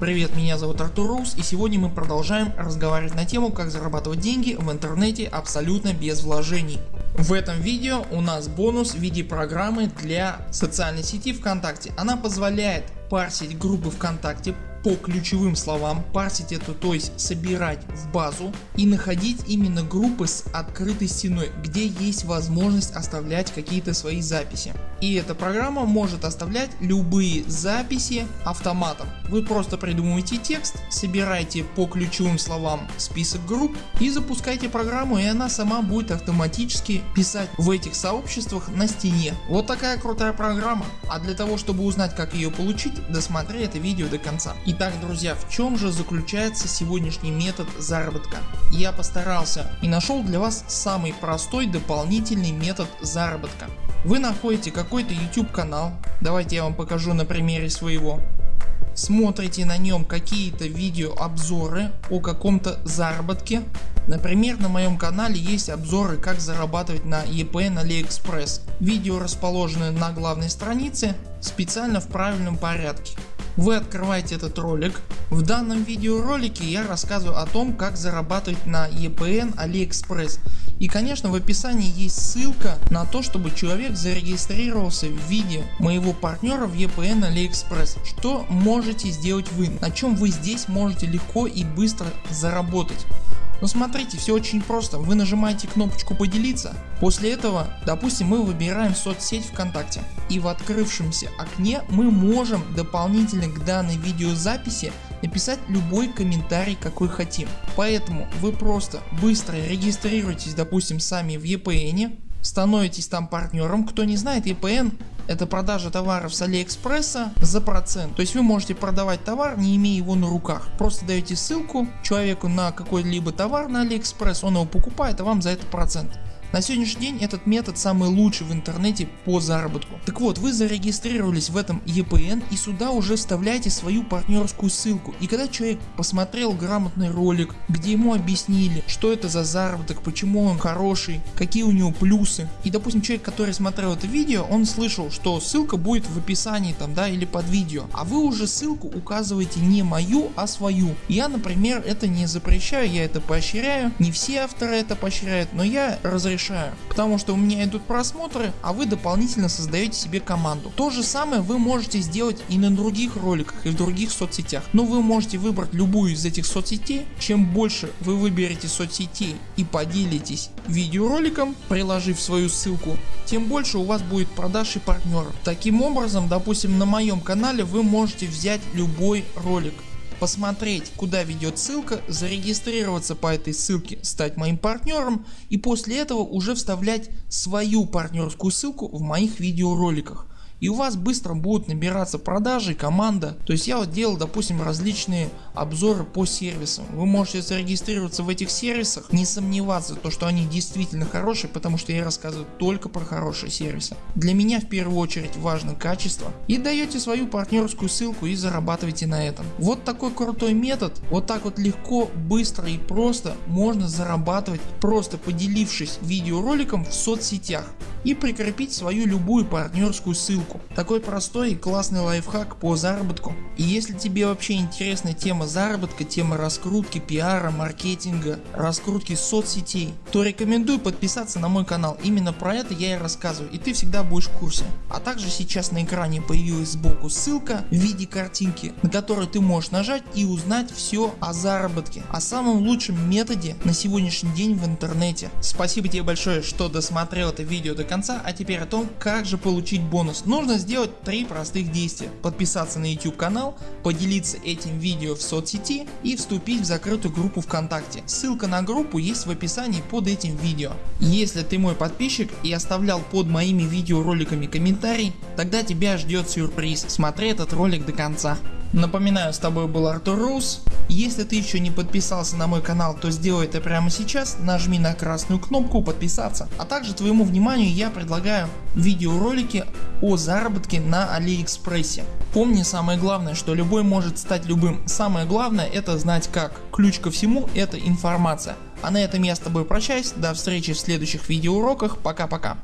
Привет, меня зовут Артур Рус и сегодня мы продолжаем разговаривать на тему как зарабатывать деньги в интернете абсолютно без вложений. В этом видео у нас бонус в виде программы для социальной сети ВКонтакте. Она позволяет парсить группы ВКонтакте по ключевым словам, парсить это то есть собирать в базу и находить именно группы с открытой стеной, где есть возможность оставлять какие-то свои записи. И эта программа может оставлять любые записи автоматом. Вы просто придумываете текст, собираете по ключевым словам список групп и запускаете программу и она сама будет автоматически писать в этих сообществах на стене. Вот такая крутая программа. А для того чтобы узнать как ее получить досмотри это видео до конца. Итак друзья в чем же заключается сегодняшний метод заработка. Я постарался и нашел для вас самый простой дополнительный метод заработка. Вы находите какой-то YouTube канал, давайте я вам покажу на примере своего. Смотрите на нем какие-то видеообзоры о каком-то заработке. Например на моем канале есть обзоры как зарабатывать на EPN AliExpress. Видео расположены на главной странице специально в правильном порядке. Вы открываете этот ролик. В данном видеоролике я рассказываю о том как зарабатывать на EPN AliExpress. И конечно в описании есть ссылка на то чтобы человек зарегистрировался в виде моего партнера в EPN AliExpress. Что можете сделать вы, на чем вы здесь можете легко и быстро заработать. Но смотрите все очень просто, вы нажимаете кнопочку поделиться, после этого допустим мы выбираем соцсеть ВКонтакте. И в открывшемся окне мы можем дополнительно к данной видеозаписи написать любой комментарий какой хотим. Поэтому вы просто быстро регистрируйтесь допустим сами в EPN, становитесь там партнером, кто не знает EPN это продажа товаров с Алиэкспресса за процент. То есть вы можете продавать товар не имея его на руках. Просто даете ссылку человеку на какой-либо товар на Алиэкспресс, он его покупает а вам за это процент. На сегодняшний день этот метод самый лучший в интернете по заработку. Так вот вы зарегистрировались в этом EPN и сюда уже вставляете свою партнерскую ссылку и когда человек посмотрел грамотный ролик где ему объяснили что это за заработок, почему он хороший, какие у него плюсы и допустим человек который смотрел это видео он слышал что ссылка будет в описании там да или под видео а вы уже ссылку указываете не мою а свою. Я например это не запрещаю я это поощряю не все авторы это поощряют но я разрешаю решаю, потому что у меня идут просмотры, а вы дополнительно создаете себе команду. То же самое вы можете сделать и на других роликах и в других соцсетях, но вы можете выбрать любую из этих соцсетей, чем больше вы выберете соцсетей и поделитесь видеороликом, приложив свою ссылку, тем больше у вас будет продаж и партнеров. Таким образом допустим на моем канале вы можете взять любой ролик посмотреть куда ведет ссылка, зарегистрироваться по этой ссылке, стать моим партнером и после этого уже вставлять свою партнерскую ссылку в моих видеороликах и у вас быстро будут набираться продажи, команда. То есть я вот делал допустим различные обзоры по сервисам. Вы можете зарегистрироваться в этих сервисах, не сомневаться то что они действительно хорошие, потому что я рассказываю только про хорошие сервисы. Для меня в первую очередь важно качество и даете свою партнерскую ссылку и зарабатываете на этом. Вот такой крутой метод, вот так вот легко, быстро и просто можно зарабатывать просто поделившись видеороликом в соцсетях и прикрепить свою любую партнерскую ссылку. Такой простой и классный лайфхак по заработку. И если тебе вообще интересна тема заработка, тема раскрутки, пиара, маркетинга, раскрутки соцсетей, то рекомендую подписаться на мой канал. Именно про это я и рассказываю и ты всегда будешь в курсе. А также сейчас на экране появилась сбоку ссылка в виде картинки, на которую ты можешь нажать и узнать все о заработке, о самом лучшем методе на сегодняшний день в интернете. Спасибо тебе большое что досмотрел это видео до конца, а теперь о том как же получить бонус. Нужно сделать три простых действия. Подписаться на YouTube канал, поделиться этим видео в соцсети и вступить в закрытую группу ВКонтакте. Ссылка на группу есть в описании под этим видео. Если ты мой подписчик и оставлял под моими видеороликами комментарий, тогда тебя ждет сюрприз. Смотри этот ролик до конца. Напоминаю с тобой был Артур Рус. Если ты еще не подписался на мой канал то сделай это прямо сейчас, нажми на красную кнопку подписаться. А также твоему вниманию я предлагаю видеоролики о заработке на Алиэкспрессе. Помни самое главное что любой может стать любым, самое главное это знать как. Ключ ко всему это информация. А на этом я с тобой прощаюсь, до встречи в следующих видеоуроках, пока-пока.